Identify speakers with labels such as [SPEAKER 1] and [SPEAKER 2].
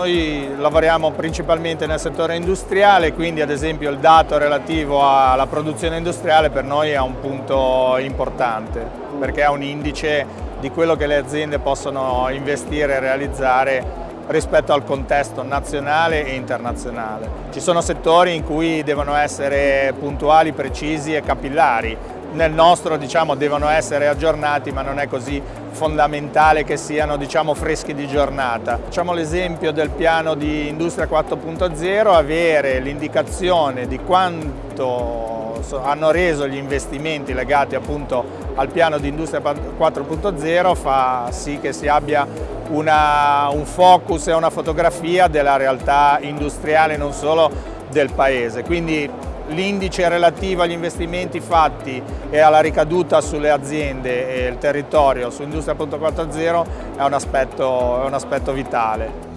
[SPEAKER 1] Noi lavoriamo principalmente nel settore industriale, quindi ad esempio il dato relativo alla produzione industriale per noi è un punto importante, perché è un indice di quello che le aziende possono investire e realizzare rispetto al contesto nazionale e internazionale. Ci sono settori in cui devono essere puntuali, precisi e capillari, nel nostro diciamo, devono essere aggiornati ma non è così fondamentale che siano diciamo, freschi di giornata. Facciamo l'esempio del piano di Industria 4.0, avere l'indicazione di quanto hanno reso gli investimenti legati appunto al piano di Industria 4.0 fa sì che si abbia una, un focus e una fotografia della realtà industriale non solo del Paese. Quindi l'indice relativo agli investimenti fatti e alla ricaduta sulle aziende e il territorio su Industria 4.0 è, è un aspetto vitale.